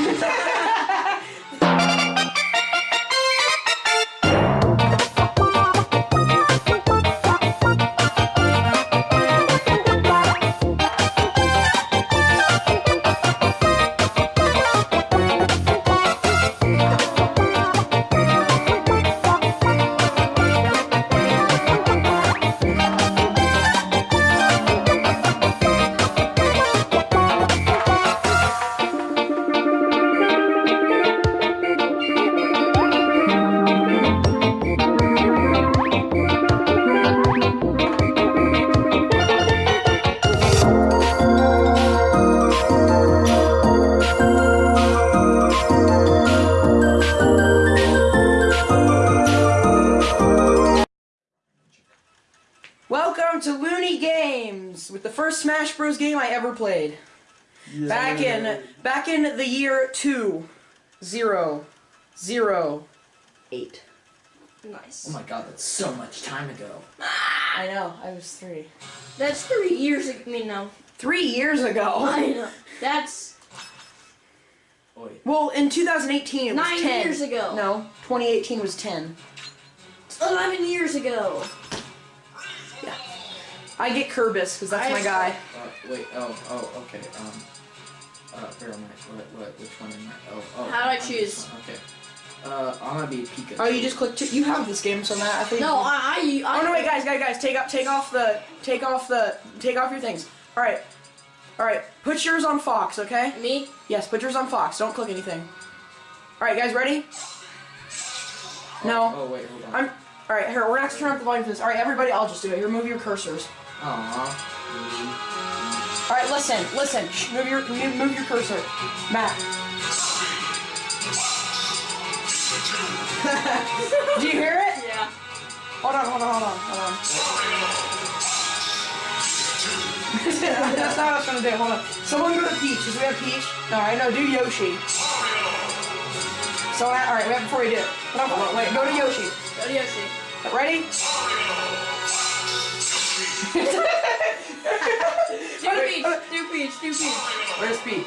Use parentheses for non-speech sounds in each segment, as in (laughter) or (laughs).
Yeah. (laughs) game I ever played. Back in back in the year two zero zero eight. Nice. Oh my god, that's so much time ago. I know, I was three. That's three years ago. I mean, no. Three years ago. I know. That's Oi. Well, in 2018 it was nine 10. years ago. No, 2018 was 10. Eleven years ago. Yeah. I get Kirby's because that's I- my guy. Wait, oh, oh, okay, um, uh, where am I? What, what, which one am I? Oh, oh. How do I I'm choose? Okay. Uh, I'm gonna be Pikachu. Oh, you just click. You have this game, so Matt. I think. No, I. I, I Oh no! Wait, guys, guys, guys! Take off, take off the, take off the, take off your things. All right, all right. Put yours on Fox, okay? Me? Yes, put yours on Fox. Don't click anything. All right, guys, ready? No. Oh, wait, hold on. I'm. All right, here. We're gonna have to turn up the volume for this. All right, everybody, I'll just do it. Here, move your cursors. Aww. All right, listen, listen. Shh, move your, move move your cursor, Matt. (laughs) do you hear it? Yeah. Hold on, hold on, hold on, hold on. (laughs) That's not what I was to do. Hold on. Someone go to Peach. Does we have Peach? No, I know. Do Yoshi. So, all right, we have before you do it. Hold on, hold on, wait. Go to Yoshi. Go to Yoshi. Ready? (laughs) Peach. Do Peach. Do Peach. Where's Peach?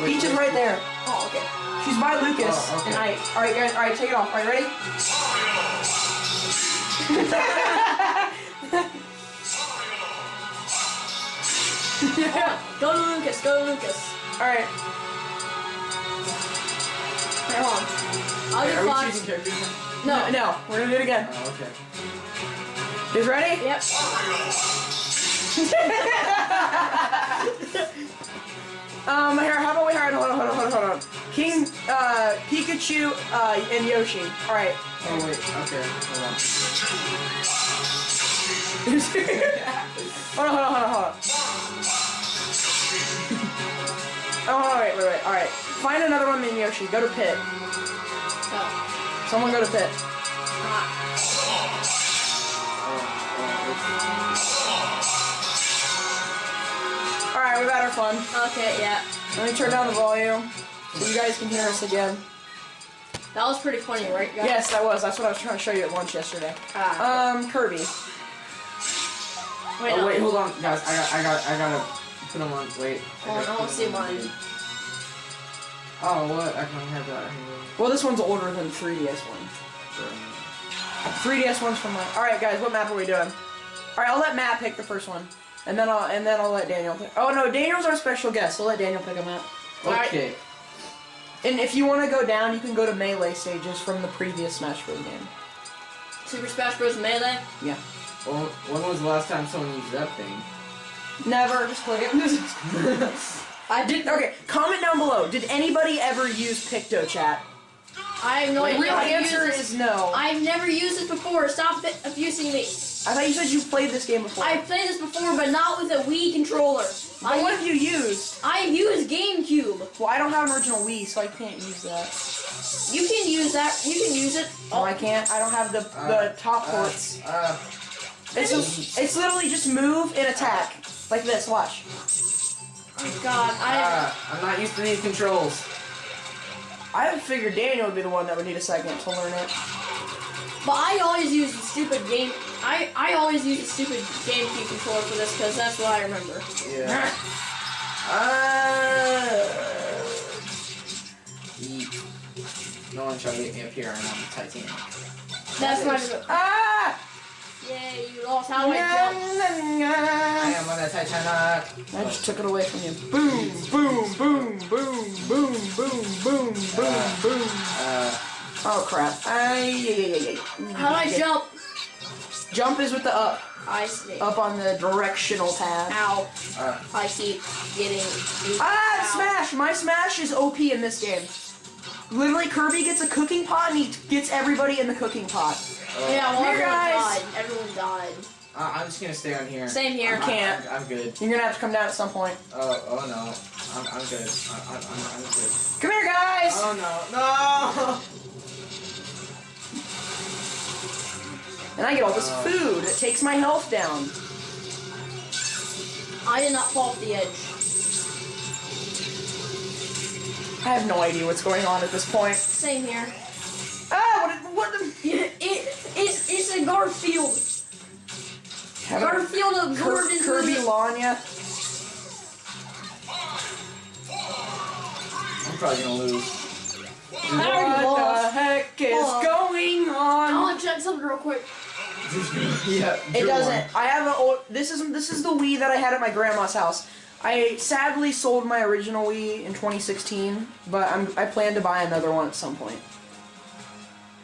Wait, Peach is wait. right there. Oh, okay. She's by Lucas Oh, okay. and I. All right, guys. All right, take it off. All right, ready? (laughs) Go to Lucas. Go to Lucas. All right. Right, hold on. I'll Are do we Fox. choosing characters? No. No, we're gonna do it again. Oh, okay. Who's ready? Yep. (laughs) Um, here, how about we hire, hold on, hold on, hold on, hold on. King, uh, Pikachu, uh, and Yoshi. Alright. Oh, wait, okay, (laughs) hold on. hold on, hold on, hold on, hold (laughs) on. Oh, hold on, wait, wait, wait, alright. Find another one than Yoshi. Go to Pit. Oh. Someone go to Pit. Ah. Alright, we've had our fun. Okay, yeah. Let me turn down the volume so you guys can hear us again. That was pretty funny, right, guys? Yes, that was. That's what I was trying to show you at lunch yesterday. Ah. Um, Kirby. wait, Oh, no. wait, hold on, guys, I got, I got, I gotta put them on, wait. Hold on, I gotta wanna see them mine. Oh, what? I don't have that anymore. Well, this one's older than 3DS one. 3DS one's from like. All right, guys, what map are we doing? All right, I'll let Matt pick the first one, and then I'll and then I'll let Daniel pick. Oh no, Daniel's our special guest. So let Daniel pick a map. Alright. Okay. And if you want to go down, you can go to melee stages from the previous Smash Bros. game. Super Smash Bros. Melee? Yeah. Well, when was the last time someone used that thing? Never. (laughs) Just click it. (laughs) I Did okay. Comment down below. Did anybody ever use PictoChat? I have no The idea real how to use answer is no. I, I've never used it before. Stop abusing me. Thought you said you played this game before. I've played this before, but not with a Wii controller. but I, what have you used? I use GameCube. Well, I don't have an original Wii, so I can't use that. You can use that. You can use it. Oh, I can't. I don't have the the top Uh, ports. Uh, It's just, it's literally just move and attack like this. Watch. Oh God, I. uh, I'm not used to these controls. I figured Daniel would be the one that would need a second to learn it. But I always use the stupid game. I I always use the stupid GameCube controller for this because that's what I remember. Yeah. Uh, try to get me up here and I'm the Titanic. That's my. Ah! Yay, you lost. How do I jump? I am on the Titanic. I just took it away from you. Boom, boom, boom, boom, boom, boom, boom, boom, boom. Uh, Oh crap. Ay, yeah, yeah, yeah, yeah. How do I jump? Jump is with the up. I see. Up on the directional tab. Ow. uh, I keep getting. Ah, Ow. Smash! My Smash is OP in this game. Literally, Kirby gets a cooking pot and he gets everybody in the cooking pot. Yeah, well, Here, everyone guys. died. Everyone died. uh, I'm just gonna stay on here. Same here. I'm, Can't. I'm, I'm good. You're gonna have to come down at some point. Oh, oh no. I'm, I'm good. I, I, I'm, I'm good. Come here, guys! Oh no. No! (laughs) And I get all this Uh. food. It takes my health down. I did not fall off the edge. I have no idea what's going on at this point. Same here. Ah, what? What? The, It, it, it's, it's a Garfield. Have Garfield of Kir- Gordon. Kirby Lanya. I'm probably gonna lose. I already What the heck is Hold on. going I want to check something real quick. Yeah. It doesn't. I have a old. This is this is the Wii that I had at my grandma's house. I sadly sold my original Wii in 2016, but I'm I plan to buy another one at some point.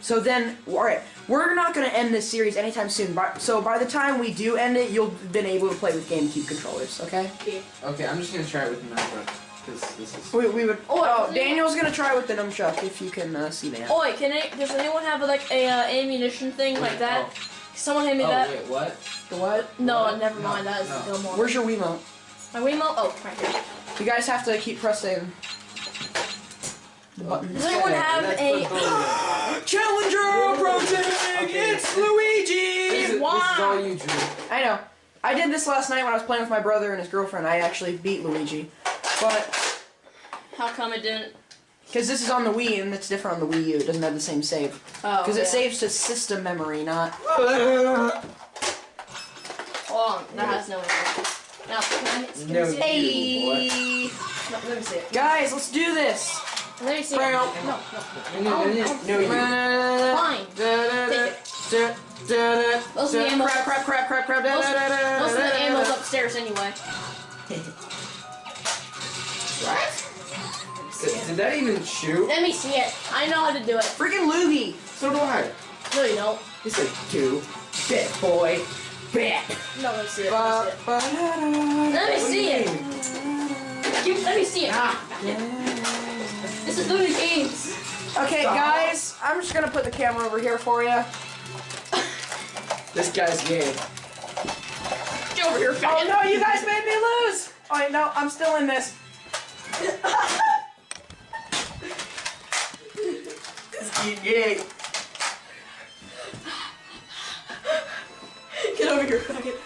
So then, all right, we're not gonna end this series anytime soon. But so by the time we do end it, you'll have been able to play with GameCube controllers. Okay? Okay. Okay, I'm just gonna try it with the MacBook. Because this is. We, we would. Oh, Oh, doesn't Daniel's gonna try with the nunchuck if you can uh, see that. Oh wait, can it, does anyone have like a uh, ammunition thing like that? Someone hand me Oh, that. wait, what? The what? No, What? never No, mind. That is no. Gilmore. Where's your Wiimote? My Wiimote? Oh, right here. You guys have to keep pressing the oh, buttons. Does anyone have a? the bullet. (gasps) Challenger approaching! Okay. It's This Luigi! is, this is Why? all you drew. I know. I did this last night when I was playing with my brother and his girlfriend. I actually beat Luigi. But, How come it didn't? Because this is on the Wii and it's different on the Wii U. It doesn't have the same save. Oh. Because yeah. it saves to system memory, not. Hold (laughs) on, oh, that has no info. Now, can I, can No. I see it? Hey! No, let me see it. Guys, let's do this! Let me see it. Brown. No, no. No, no, no, no, you. Fine. Take it. Most of the ammo- Crap, crap, crap, crap, crap. Most, most of the ammo's upstairs anyway. (laughs) Did, did that even shoot? Let me see it. I know how to do it. Freaking Luigi! So do I. No, you don't. He's like two. Bit boy. Bit. No, let me see it. Ba, Let me see it. ba, da, da, Let me see it. Give- Let me see it. Ah. This is Looney Games. Okay, guys, I'm just gonna put the camera over here for you. This guy's gay. Get over here, Oh no, you guys made me lose! Oh no, I'm still in this. (laughs) Gay. Get over here, faggot.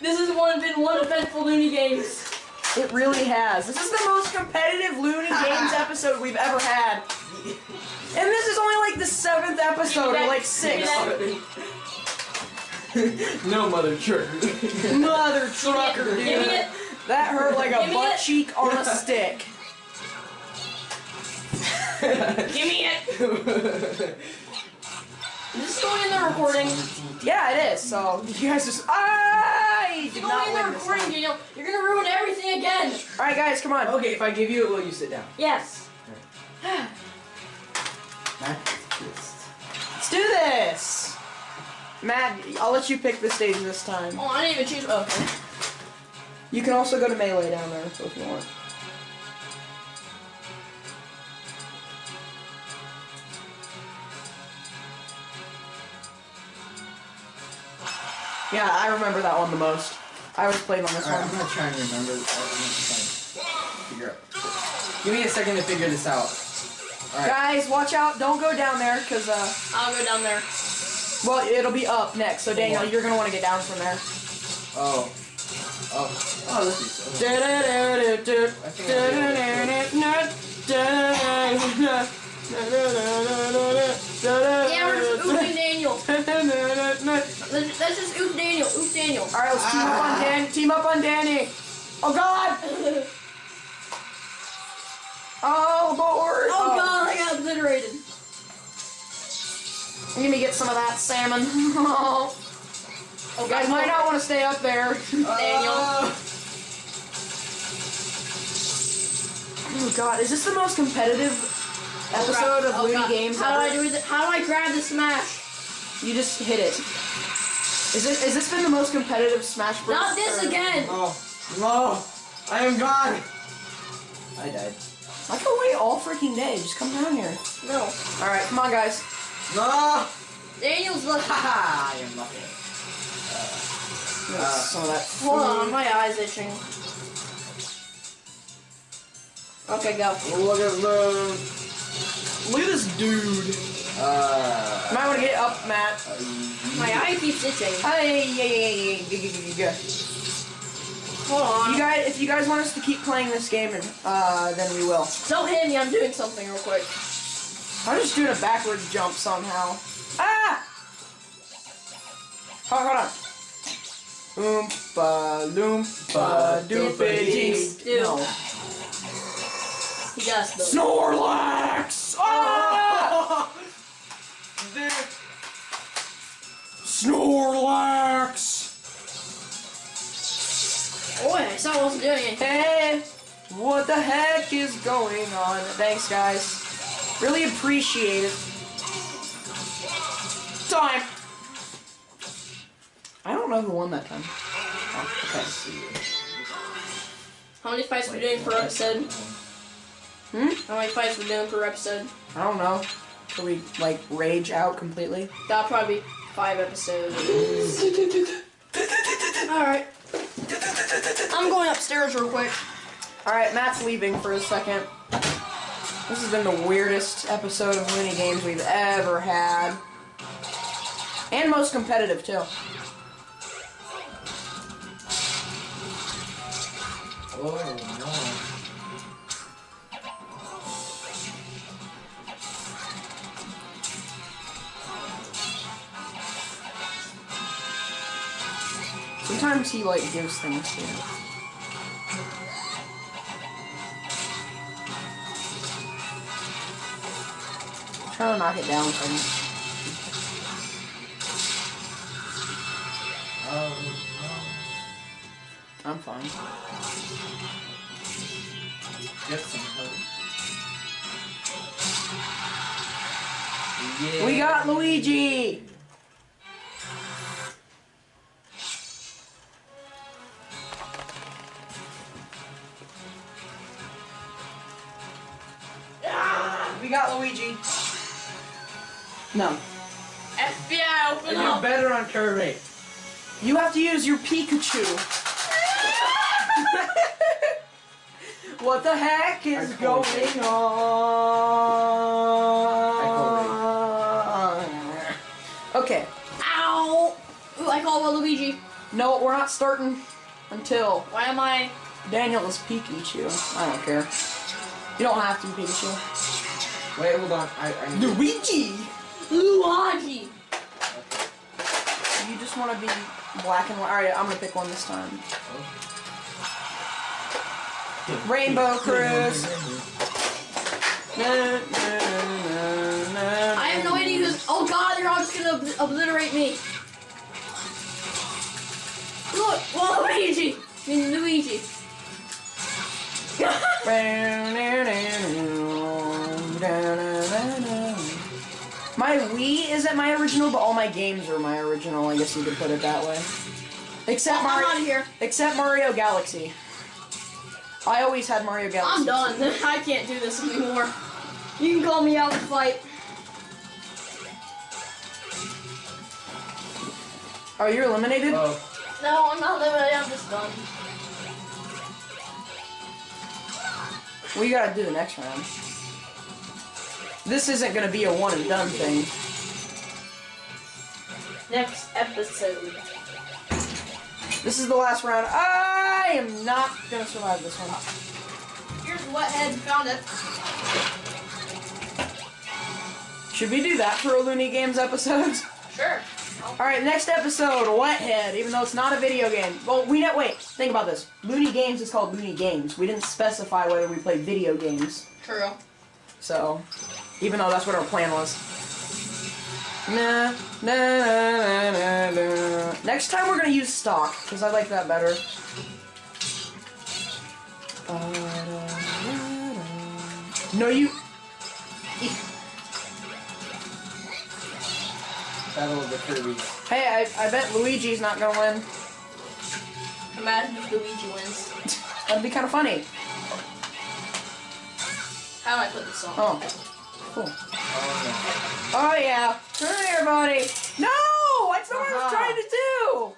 this has one been one eventful Looney Games. It really has. This is the most competitive Looney Games (laughs) episode we've ever had. And this is only like the seventh episode, or like sixth. no mother trucker. Mother trucker, dude. That hurt like a butt cheek on a stick. (laughs) Give me it. (laughs) Is this going in the recording? Yeah, it is. So you guys just I It's did going in the recording, time. Daniel. You're gonna ruin everything again. All right, guys, come on. okay, if I give you it, will you sit down? Yes. Let's do this. Matt, I'll let you pick the stage this time. Oh, I didn't even choose. Okay. You can also go to melee down there if you want. Yeah, I remember that one the most. I was playing on this Alright, I'm one. gonna try and remember. I'm gonna try and figure out. Give me a second to figure this out. Alright. Guys, watch out! Don't go down there, cause uh, I'll go down there. well, it'll be up next. So Daniel, you're gonna want to get down from there. Oh. Oh. Oh, this is so. Yeah, we're just oofing Daniel. Let's, let's just oof Daniel. Oof Daniel. All right, let's team up on Dan. Team up on Danny. Oh God! (laughs) Oh Lord! Oh god, I got obliterated. Give me get some of that salmon. (laughs) oh, Oh, guys might not want to stay up there. (laughs) Daniel. Ah! Oh god, is this the most competitive episode of Oh, Looney. Games How do I do it? How do I grab the smash? You just hit it. Is it? Is this been the most competitive Smash Bros? Not this or- again. No, no, I am gone. I died. I can wait all freaking day. Just come down here. No. All right, come on, guys. No! Daniel's lucky. Haha, I am lucky. Get Uh, some that. Hold on, my eyes itching. Okay, go. Look at the. Look at this dude. Uh. You might want to get up, Matt. My eye keeps itching. Hey, yeah, yeah, yeah, yeah. Hold on. You guys, if you guys want us to keep playing this game, uh, then we will. Don't hit me, I'm doing something real quick. I'm just doing a backward jump somehow. Ah! Hold on, hold on. Oompa loompa doopity. Dude. No. He does though. Snorlax! Ah! (laughs) Dude. Snorlax! Oh, I saw I wasn't doing anything. Hey, what the heck is going on? Thanks, guys. Really appreciate it. Time. I don't know who won that time. Oh, okay. How many fights we doing per episode? Hmm? How many fights we doing per episode? I don't know. Till we like rage out completely. That'll probably be five episodes. Alright. I'm going upstairs real quick. All right, Matt's leaving for a second. This has been the weirdest episode of Looney Games we've ever had, and most competitive too. Oh no. Sometimes he like gives things to you. Try to knock it down for me. I'm fine. Get some help. Yeah. We got Luigi! We got Luigi. No. FBI, open You up! better on Kirby. You have to use your Pikachu. (laughs) what the heck is going it. on? Okay. Ow! Ooh, I call Luigi. No, we're not starting until Why am I? Daniel is Pikachu. I don't care. You don't have to be Pikachu. Wait, hold on. I. I Luigi! Luigi! You just want to be black and white. Alright, I'm gonna pick one this time. Rainbow (laughs) Cruise. Na, na, na, na, I have no idea who's. Oh god, they're all just gonna ob- obliterate me. Look, Luigi! I mean, Luigi. (laughs) My Wii isn't my original, but all my games are my original. I guess you could put it that way. Except Mario. I'm out of Mario, here. except Mario Galaxy. I always had Mario Galaxy. I'm done. (laughs) I can't do this anymore. You can call me out and fight. Are oh, you eliminated? Oh. No, I'm not eliminated. I'm just done. Well, you gotta do the next round. This isn't gonna be a one and done thing. Next episode. This is the last round. I am not gonna survive this one. Here's Wethead. Found it. Should we do that for a Looney Games episode? (laughs) Sure. Alright, next episode, Wethead, even though it's not a video game. Well, we know, wait, think about this. Looney Games is called Looney Games. We didn't specify whether we played video games. True. So, even though that's what our plan was. Nah, nah, nah, na, na. Next time we're gonna use stock, because I like that better. No, you. Battle of the Kirby's. Hey, I, I bet Luigi's not gonna win. Imagine if Luigi wins. That'd be kind of funny. How do I put this on? Oh, cool. Oh Oh yeah, come here, buddy. No, that's not what I was uh-huh. trying to do.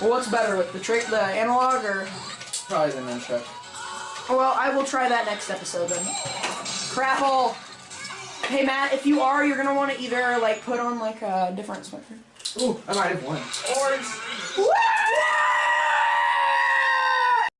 Well, what's better with the trick, the analog, or? no. Probably the nunchuck. Well, I will try that next episode then. Crapple. Hey Matt, if you are, you're gonna want to either like put on like a different sweater. Ooh, I might have won. Or